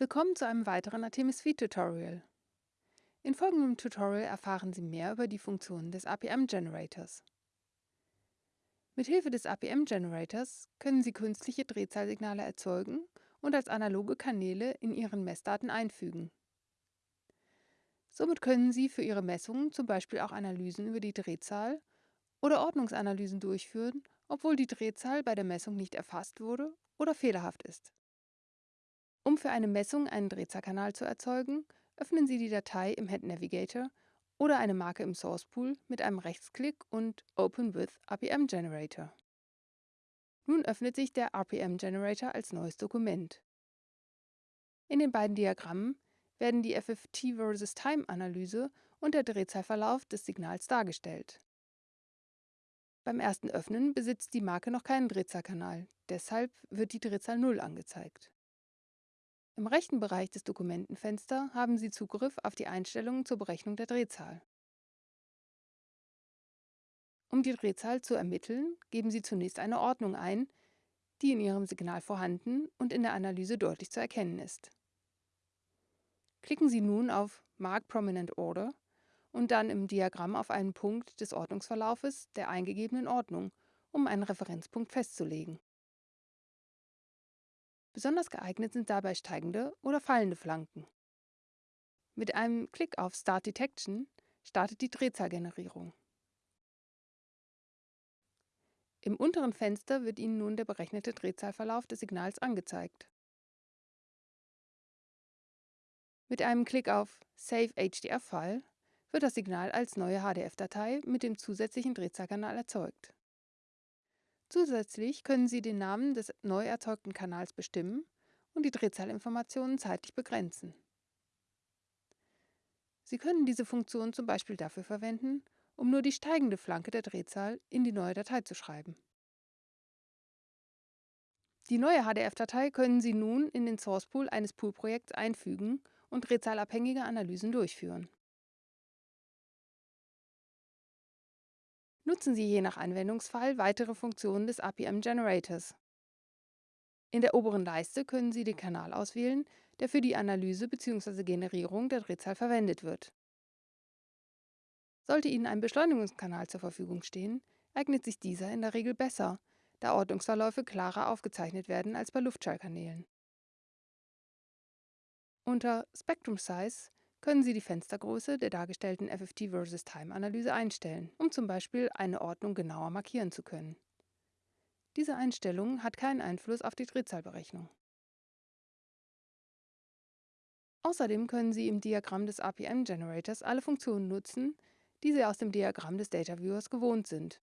Willkommen zu einem weiteren Artemis Feed Tutorial. In folgendem Tutorial erfahren Sie mehr über die Funktionen des APM Generators. Mithilfe des APM Generators können Sie künstliche Drehzahlsignale erzeugen und als analoge Kanäle in Ihren Messdaten einfügen. Somit können Sie für Ihre Messungen zum Beispiel auch Analysen über die Drehzahl oder Ordnungsanalysen durchführen, obwohl die Drehzahl bei der Messung nicht erfasst wurde oder fehlerhaft ist. Um für eine Messung einen Drehzahlkanal zu erzeugen, öffnen Sie die Datei im Head Navigator oder eine Marke im Source Pool mit einem Rechtsklick und Open with RPM Generator. Nun öffnet sich der RPM Generator als neues Dokument. In den beiden Diagrammen werden die FFT versus Time Analyse und der Drehzahlverlauf des Signals dargestellt. Beim ersten Öffnen besitzt die Marke noch keinen Drehzahlkanal, deshalb wird die Drehzahl 0 angezeigt. Im rechten Bereich des Dokumentenfenster haben Sie Zugriff auf die Einstellungen zur Berechnung der Drehzahl. Um die Drehzahl zu ermitteln, geben Sie zunächst eine Ordnung ein, die in Ihrem Signal vorhanden und in der Analyse deutlich zu erkennen ist. Klicken Sie nun auf Mark Prominent Order und dann im Diagramm auf einen Punkt des Ordnungsverlaufes der eingegebenen Ordnung, um einen Referenzpunkt festzulegen. Besonders geeignet sind dabei steigende oder fallende Flanken. Mit einem Klick auf Start Detection startet die Drehzahlgenerierung. Im unteren Fenster wird Ihnen nun der berechnete Drehzahlverlauf des Signals angezeigt. Mit einem Klick auf Save HDF File wird das Signal als neue HDF-Datei mit dem zusätzlichen Drehzahlkanal erzeugt. Zusätzlich können Sie den Namen des neu erzeugten Kanals bestimmen und die Drehzahlinformationen zeitlich begrenzen. Sie können diese Funktion zum Beispiel dafür verwenden, um nur die steigende Flanke der Drehzahl in die neue Datei zu schreiben. Die neue HDF-Datei können Sie nun in den Source Pool eines Pool-Projekts einfügen und drehzahlabhängige Analysen durchführen. Nutzen Sie je nach Anwendungsfall weitere Funktionen des APM Generators. In der oberen Leiste können Sie den Kanal auswählen, der für die Analyse bzw. Generierung der Drehzahl verwendet wird. Sollte Ihnen ein Beschleunigungskanal zur Verfügung stehen, eignet sich dieser in der Regel besser, da Ordnungsverläufe klarer aufgezeichnet werden als bei Luftschallkanälen. Unter Spectrum Size können Sie die Fenstergröße der dargestellten FFT versus Time Analyse einstellen, um zum Beispiel eine Ordnung genauer markieren zu können. Diese Einstellung hat keinen Einfluss auf die Drehzahlberechnung. Außerdem können Sie im Diagramm des RPM Generators alle Funktionen nutzen, die Sie aus dem Diagramm des Data Viewers gewohnt sind.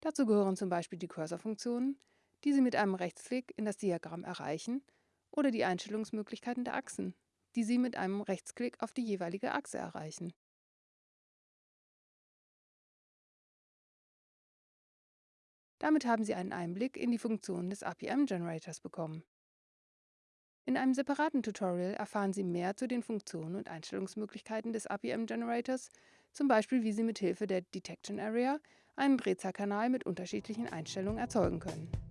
Dazu gehören zum Beispiel die Cursor-Funktionen, die Sie mit einem Rechtsklick in das Diagramm erreichen, oder die Einstellungsmöglichkeiten der Achsen, die Sie mit einem Rechtsklick auf die jeweilige Achse erreichen. Damit haben Sie einen Einblick in die Funktionen des RPM-Generators bekommen. In einem separaten Tutorial erfahren Sie mehr zu den Funktionen und Einstellungsmöglichkeiten des RPM-Generators, zum Beispiel wie Sie mit Hilfe der Detection Area einen Drehzahlkanal mit unterschiedlichen Einstellungen erzeugen können.